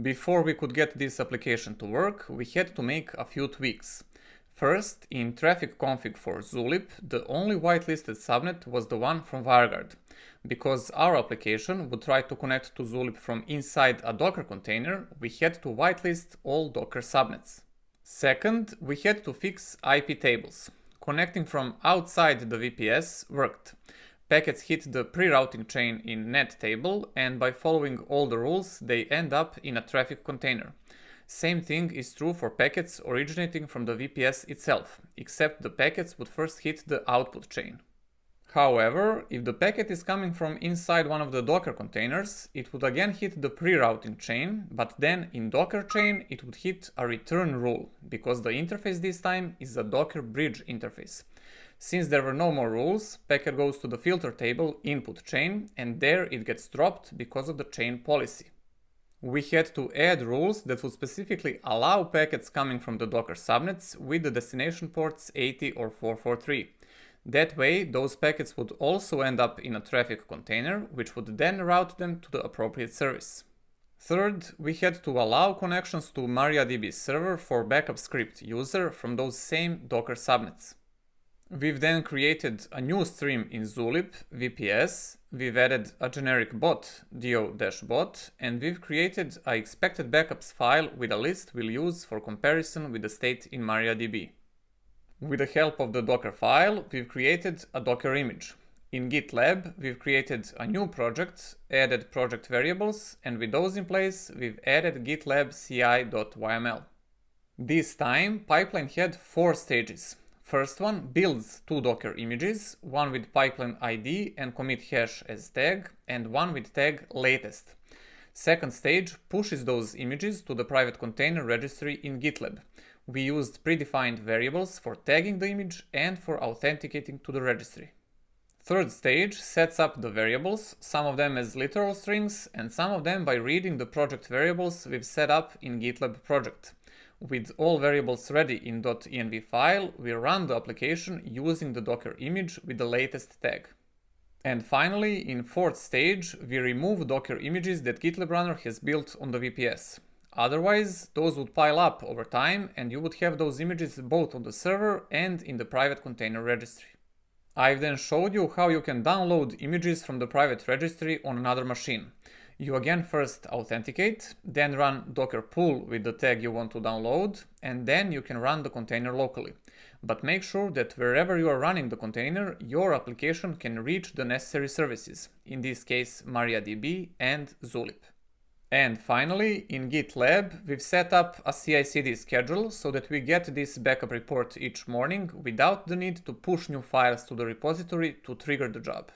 Before we could get this application to work, we had to make a few tweaks. First, in Traefik config for Zulip, the only whitelisted subnet was the one from WireGuard, because our application would try to connect to Zulip from inside a Docker container, we had to whitelist all Docker subnets. Second, we had to fix IP tables. Connecting from outside the VPS worked. Packets hit the pre-routing chain in nat table and by following all the rules they end up in a Traefik container. Same thing is true for packets originating from the VPS itself, except the packets would first hit the output chain. However, if the packet is coming from inside one of the Docker containers, it would again hit the pre-routing chain, but then in Docker chain it would hit a return rule, because the interface this time is a Docker bridge interface. Since there were no more rules, packet goes to the filter table input chain and there it gets dropped because of the chain policy we had to add rules that would specifically allow packets coming from the Docker subnets with the destination ports 80 or 443. That way, those packets would also end up in a Traefik container, which would then route them to the appropriate service. Third, we had to allow connections to MariaDB server for backup script user from those same Docker subnets. We've then created a new stream in Zulip, VPS, we've added a generic bot, do-bot, and we've created a expected backups file with a list we'll use for comparison with the state in MariaDB. With the help of the Docker file, we've created a Docker image. In GitLab, we've created a new project, added project variables, and with those in place, we've added GitLab ci.yml. This time, pipeline had four stages. First one builds two Docker images, one with pipeline ID and commit hash as tag, and one with tag latest. Second stage pushes those images to the private container registry in GitLab. We used predefined variables for tagging the image and for authenticating to the registry. Third stage sets up the variables, some of them as literal strings and some of them by reading the project variables we've set up in GitLab project. With all variables ready in .env file, we run the application using the Docker image with the latest tag. And finally, in fourth stage, we remove Docker images that GitLab Runner has built on the VPS. Otherwise, those would pile up over time and you would have those images both on the server and in the private container registry. I've then showed you how you can download images from the private registry on another machine. You again first authenticate, then run docker pull with the tag you want to download, and then you can run the container locally. But make sure that wherever you are running the container, your application can reach the necessary services, in this case MariaDB and Zulip. And finally, in GitLab, we've set up a CI/CD schedule so that we get this backup report each morning without the need to push new files to the repository to trigger the job.